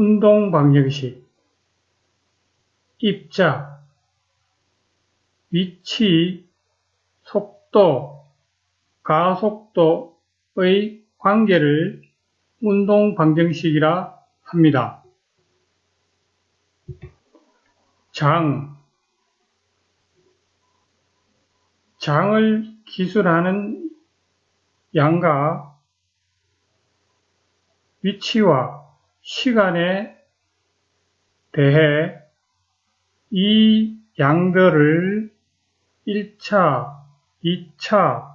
운동 방정식, 입자, 위치, 속도, 가속도의 관계를 운동 방정식이라 합니다. 장, 장을 기술하는 양과 위치와 시간에 대해 이 양들을 1차, 2차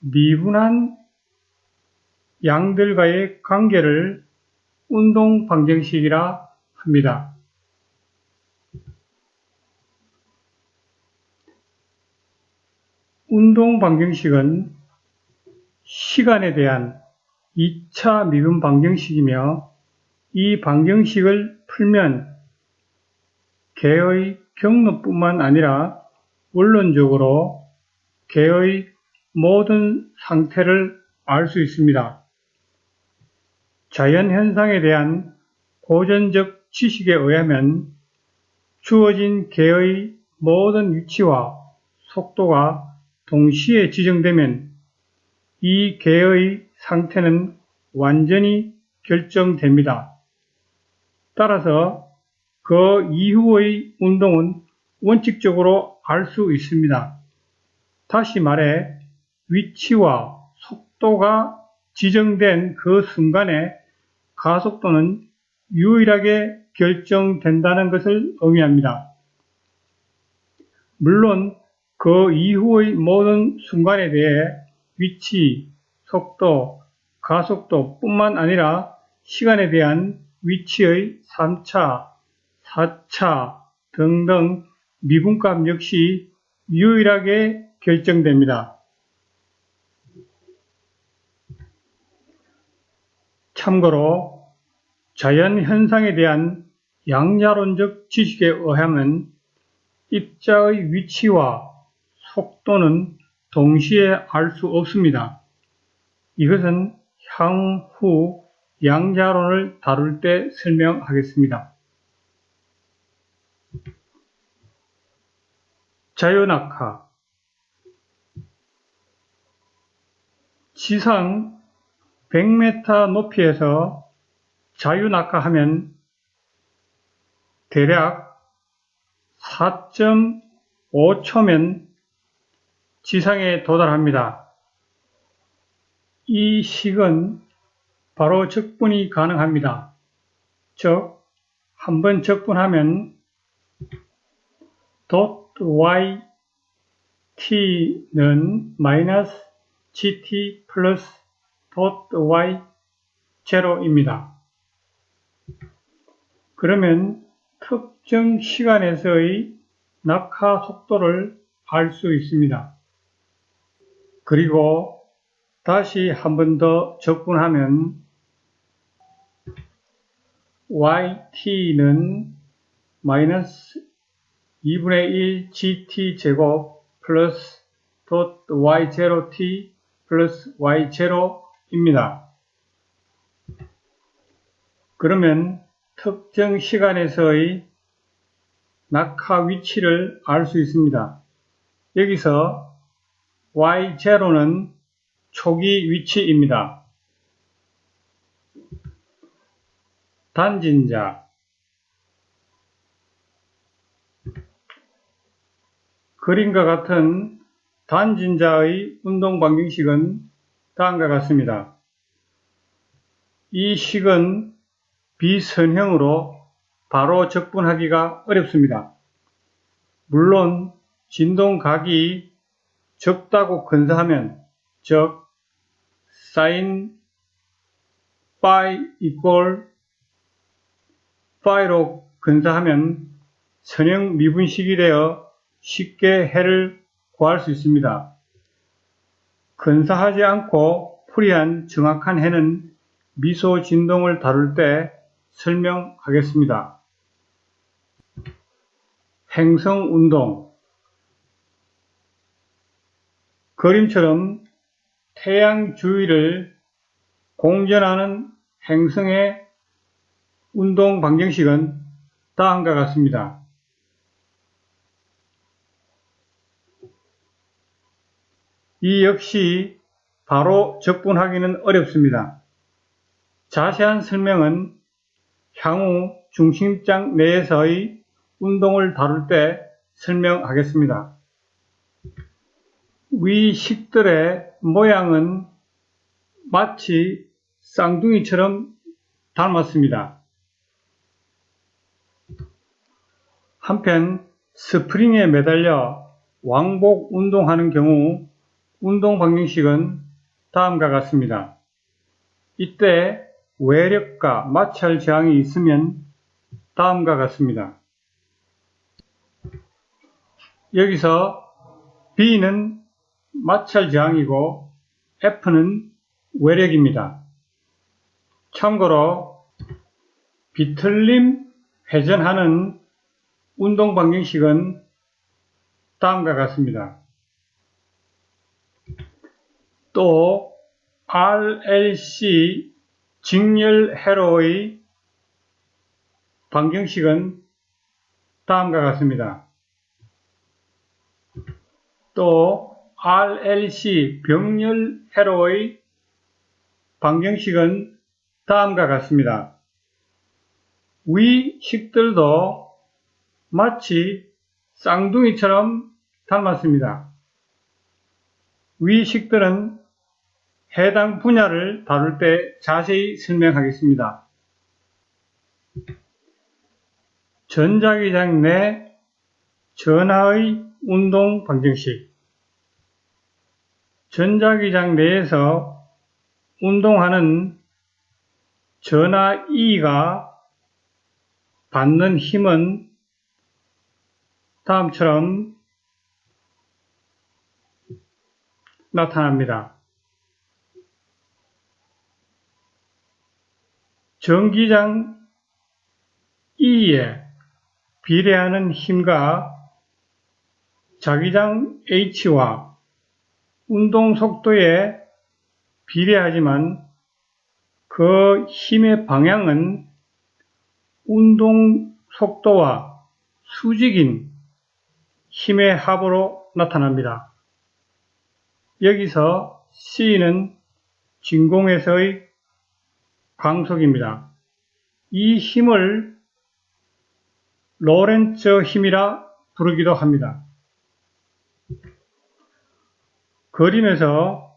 미분한 양들과의 관계를 운동 방정식이라 합니다. 운동 방정식은 시간에 대한 2차 미분 방정식이며 이 방정식을 풀면 개의 경로뿐만 아니라 원론적으로 개의 모든 상태를 알 수 있습니다. 자연현상에 대한 고전적 지식에 의하면 주어진 개의 모든 위치와 속도가 동시에 지정되면 이 개의 상태는 완전히 결정됩니다. 따라서 그 이후의 운동은 원칙적으로 알 수 있습니다. 다시 말해 위치와 속도가 지정된 그 순간에 가속도는 유일하게 결정된다는 것을 의미합니다. 물론 그 이후의 모든 순간에 대해 위치, 속도, 가속도 뿐만 아니라 시간에 대한 위치의 3차, 4차 등등 미분값 역시 유일하게 결정됩니다. 참고로 자연현상에 대한 양자론적 지식에 의하면 입자의 위치와 속도는 동시에 알 수 없습니다. 이것은 향후 양자론을 다룰 때 설명하겠습니다. 자연낙하 지상 100m 높이에서 자유낙하 하면 대략 4.5초면 지상에 도달합니다. 이 식은 바로 적분이 가능합니다. 즉, 한 번 적분하면 y t는 마이너스 gt 플러스 y 제로입니다. 그러면 특정 시간에서의 낙하 속도를 알 수 있습니다. 그리고 다시 한 번 더 적분하면 yt는 마이너스 2분의 1 gt 제곱 플러스 덧 y0t 플러스 y0입니다. 그러면 특정 시간에서의 낙하 위치를 알 수 있습니다. 여기서 y0는 초기 위치입니다. 단진 자 그림과 같은 단진자의 운동 방정식은 다음과 같습니다. 이 식은 비선형으로 바로 적분하기가 어렵습니다. 물론 진동각이 적다고 근사하면 즉 sin phi equal phi로 근사하면 선형 미분식이 되어 쉽게 해를 구할 수 있습니다. 근사하지 않고 풀이한 정확한 해는 미소 진동을 다룰 때 설명하겠습니다. 행성 운동 그림처럼 태양 주위를 공전하는 행성의 운동 방정식은 다음과 같습니다. 이 역시 바로 적분하기는 어렵습니다. 자세한 설명은 향후 중심장 내에서의 운동을 다룰 때 설명하겠습니다. 위 식들의 모양은 마치 쌍둥이처럼 닮았습니다. 한편 스프링에 매달려 왕복 운동하는 경우 운동 방정식은 다음과 같습니다. 이때 외력과 마찰 저항이 있으면 다음과 같습니다. 여기서 B는 마찰 저항이고 F는 외력입니다. 참고로 비틀림 회전하는 운동 방정식은 다음과 같습니다. 또 RLC 직렬 회로의 방정식은 다음과 같습니다. 또 RLC 병렬 회로의 방정식은 다음과 같습니다. 위 식들도 마치 쌍둥이처럼 닮았습니다. 위 식들은 해당 분야를 다룰 때 자세히 설명하겠습니다. 전자기장 내 전하의 운동 방정식 전자기장 내에서 운동하는 전하 E가 받는 힘은 다음처럼 나타납니다. 전기장 E에 비례하는 힘과 자기장 H와 운동 속도에 비례하지만 그 힘의 방향은 운동 속도와 수직인 힘의 합으로 나타납니다. 여기서 C는 진공에서의 광속입니다. 이 힘을 로렌츠 힘이라 부르기도 합니다. 그림에서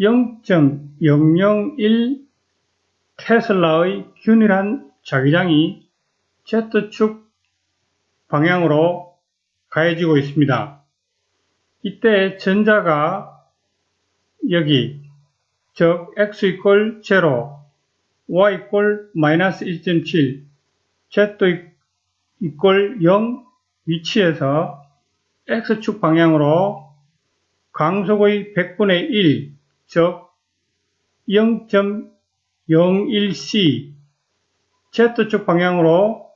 0.001 테슬라의 균일한 자기장이 Z축 방향으로 가해지고 있습니다. 이때 전자가 여기 즉 x 이퀄 0, y 이퀄 마이너스 1.7, z 이퀄 0 위치에서 x축 방향으로 강속의 100분의 1, 즉 0.01c Z축 방향으로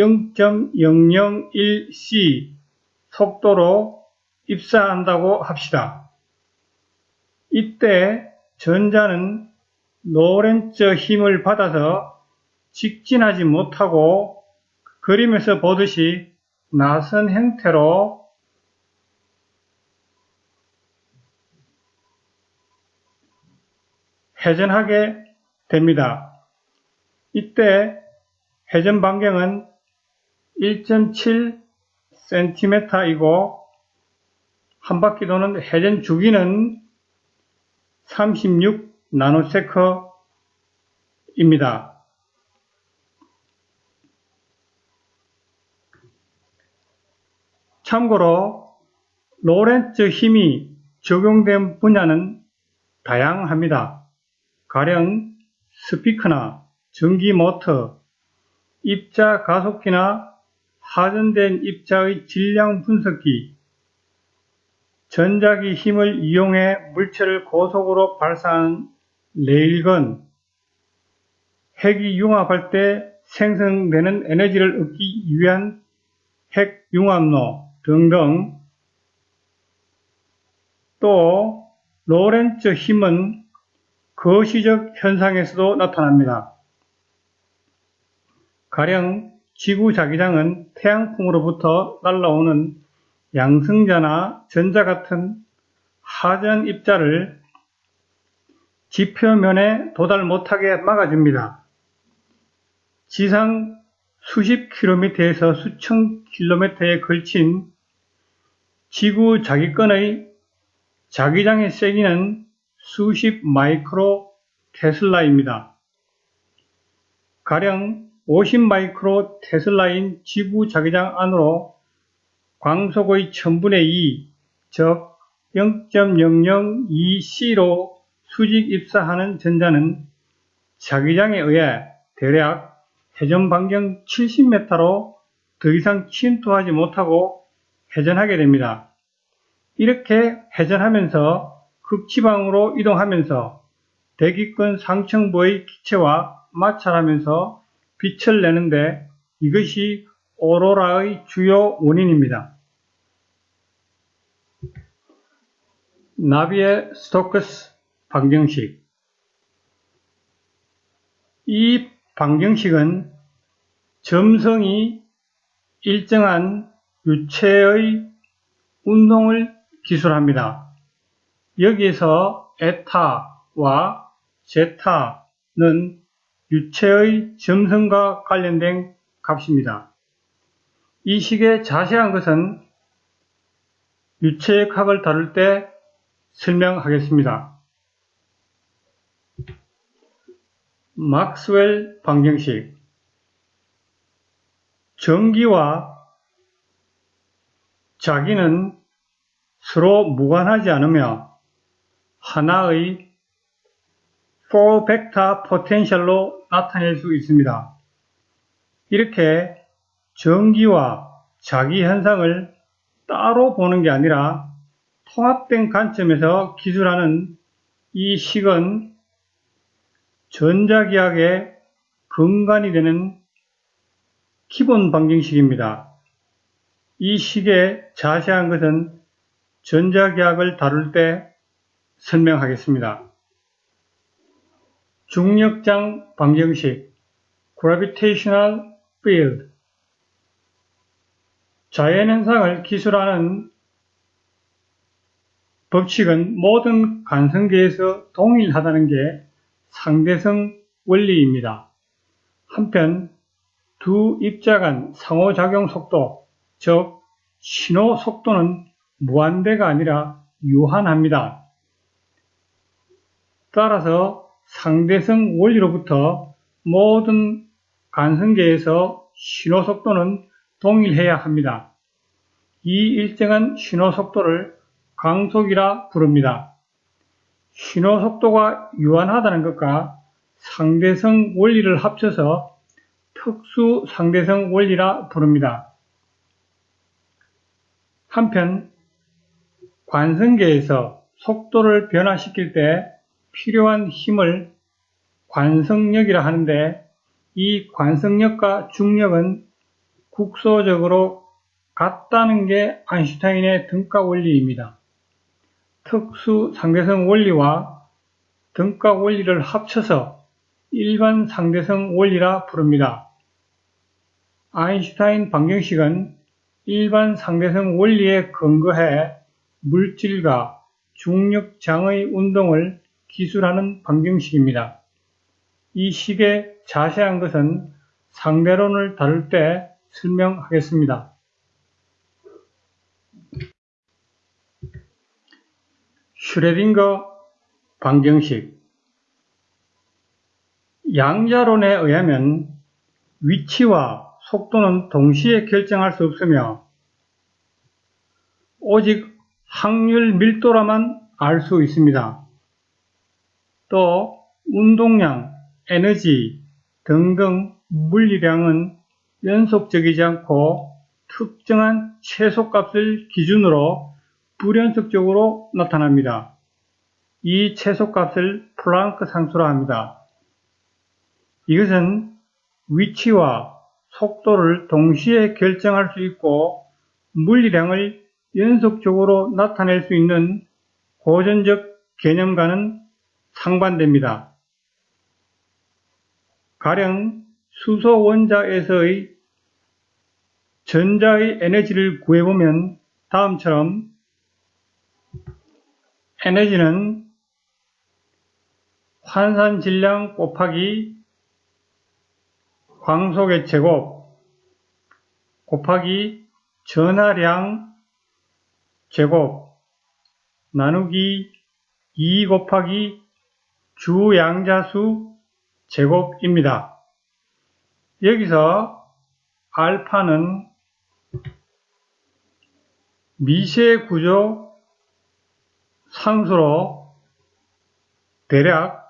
0.001c 속도로 입사한다고 합시다. 이때 전자는 노렌츠 힘을 받아서 직진하지 못하고 그림에서 보듯이 나선 형태로 회전하게 됩니다. 이때 회전 반경은 1.7cm이고 한 바퀴 도는 회전 주기는 36 나노세커입니다. 참고로 로렌츠 힘이 적용된 분야는 다양합니다. 가령 스피커나 전기 모터, 입자 가속기나 하전된 입자의 질량 분석기, 전자기 힘을 이용해 물체를 고속으로 발사하는 레일건, 핵이 융합할 때 생성되는 에너지를 얻기 위한 핵융합로 등등 또 로렌츠 힘은 거시적 현상에서도 나타납니다. 가령 지구 자기장은 태양풍으로부터 날라오는 양성자나 전자 같은 하전 입자를 지표면에 도달 못하게 막아줍니다. 지상 수십 킬로미터에서 수천 킬로미터에 걸친 지구 자기권의 자기장의 세기는 수십 마이크로 테슬라입니다. 가령 50 마이크로 테슬라인 지구 자기장 안으로 광속의 1000분의 2, 즉 0.002C로 수직 입사하는 전자는 자기장에 의해 대략 회전 반경 70m로 더 이상 침투하지 못하고 회전하게 됩니다. 이렇게 회전하면서 극지방으로 이동하면서 대기권 상층부의 기체와 마찰하면서 빛을 내는데 이것이 오로라의 주요 원인입니다. 나비의 스토크스 방정식 이 방정식은 점성이 일정한 유체의 운동을 기술합니다. 여기에서 에타와 제타는 유체의 점성과 관련된 값입니다. 이 식의 자세한 것은 유체의 학을 다룰 때 설명하겠습니다. 막스웰 방정식 전기와 자기는 서로 무관하지 않으며 하나의 4 벡터 포텐셜로 나타낼 수 있습니다. 이렇게 전기와 자기 현상을 따로 보는 게 아니라 통합된 관점에서 기술하는 이 식은 전자기학의 근간이 되는 기본 방정식입니다. 이 식의 자세한 것은 전자기학을 다룰 때 설명하겠습니다. 중력장 방정식 Gravitational Field 자연현상을 기술하는 법칙은 모든 관성계에서 동일하다는 게 상대성 원리입니다. 한편 두 입자 간 상호작용 속도, 즉 신호 속도는 무한대가 아니라 유한합니다. 따라서 상대성 원리로부터 모든 관성계에서 신호 속도는 동일해야 합니다. 이 일정한 신호 속도를 강속이라 부릅니다. 신호 속도가 유한하다는 것과 상대성 원리를 합쳐서 특수 상대성 원리라 부릅니다. 한편 관성계에서 속도를 변화시킬 때 필요한 힘을 관성력이라 하는데 이 관성력과 중력은 국소적으로 같다는 게 아인슈타인의 등가 원리입니다. 특수 상대성 원리와 등가 원리를 합쳐서 일반 상대성 원리라 부릅니다. 아인슈타인 방정식은 일반 상대성 원리에 근거해 물질과 중력장의 운동을 기술하는 방정식입니다. 이 식의 자세한 것은 상대론을 다룰 때 설명하겠습니다. 슈레딩거 방정식 양자론에 의하면 위치와 속도는 동시에 결정할 수 없으며 오직 확률 밀도라만 알 수 있습니다. 또 운동량, 에너지 등등 물리량은 연속적이지 않고 특정한 최소값을 기준으로 불연속적으로 나타납니다. 이 최소값을 플랑크 상수라 합니다. 이것은 위치와 속도를 동시에 결정할 수 있고 물리량을 연속적으로 나타낼 수 있는 고전적 개념과는 상반됩니다. 가령 수소 원자에서의 전자의 에너지를 구해보면 다음처럼 에너지는 환산 질량 곱하기 광속의 제곱 곱하기 전하량 제곱 나누기 2 곱하기 주 양자수 제곱입니다. 여기서 알파는 미세 구조 상수로 대략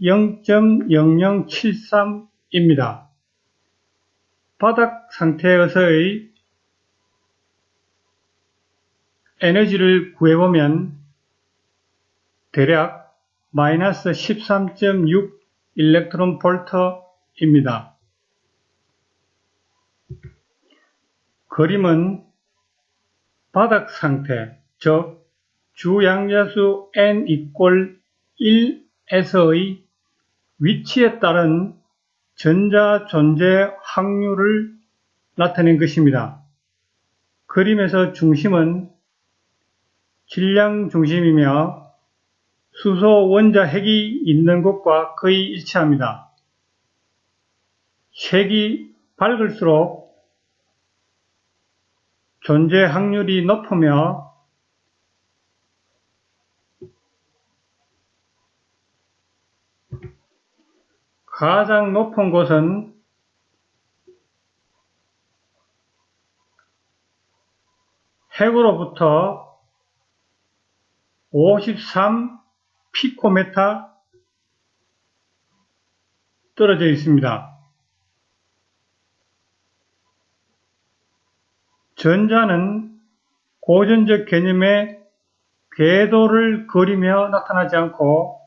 0.0073입니다. 바닥 상태에서의 에너지를 구해보면 대략 마이너스 13.6 일렉트론 볼트입니다. 그림은 바닥 상태, 즉 주양자수 n 이꼴 1에서의 위치에 따른 전자 존재 확률을 나타낸 것입니다. 그림에서 중심은 질량 중심이며 수소 원자 핵이 있는 곳과 거의 일치합니다. 색이 밝을수록 존재 확률이 높으며 가장 높은 곳은 핵으로부터 53 피코메타 떨어져 있습니다. 전자는 고전적 개념의 궤도를 그리며 나타나지 않고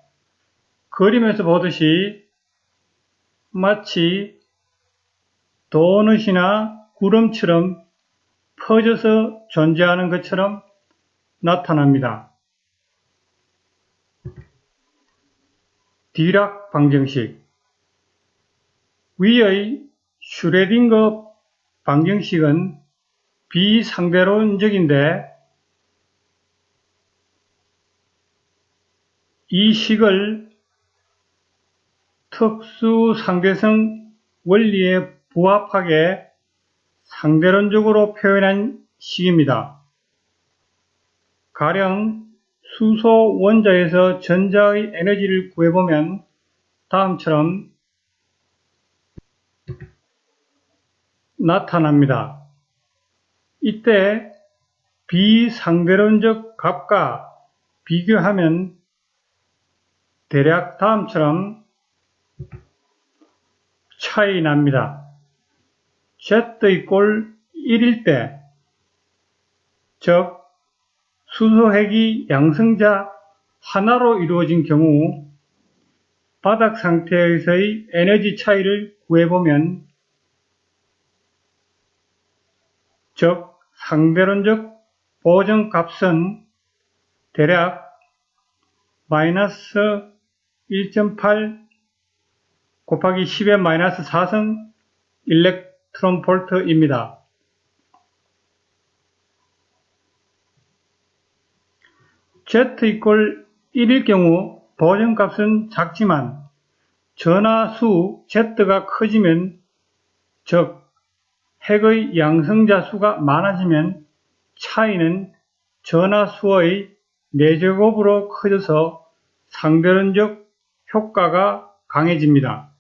그림에서 보듯이 마치 도넛이나 구름처럼 퍼져서 존재하는 것처럼 나타납니다. 디락 방정식 위의 슈레딩거 방정식은 비상대론적인데 이 식을 특수 상대성 원리에 부합하게 상대론적으로 표현한 식입니다. 가령 수소 원자에서 전자의 에너지를 구해보면 다음처럼 나타납니다. 이때 비상대론적 값과 비교하면 대략 다음처럼 차이 납니다. Z 이꼴 1일 때, 즉 수소핵이 양성자 하나로 이루어진 경우 바닥 상태에서의 에너지 차이를 구해보면 즉 상대론적 보정값은 대략 마이너스 1.8 곱하기 10의 마이너스 4성 일렉트론 볼트입니다. Z 이꼴 1일 경우 보정값은 작지만 전하수 Z가 커지면 즉 핵의 양성자 수가 많아지면 차이는 전하수의 4제곱으로 커져서 상대론적 효과가 강해집니다.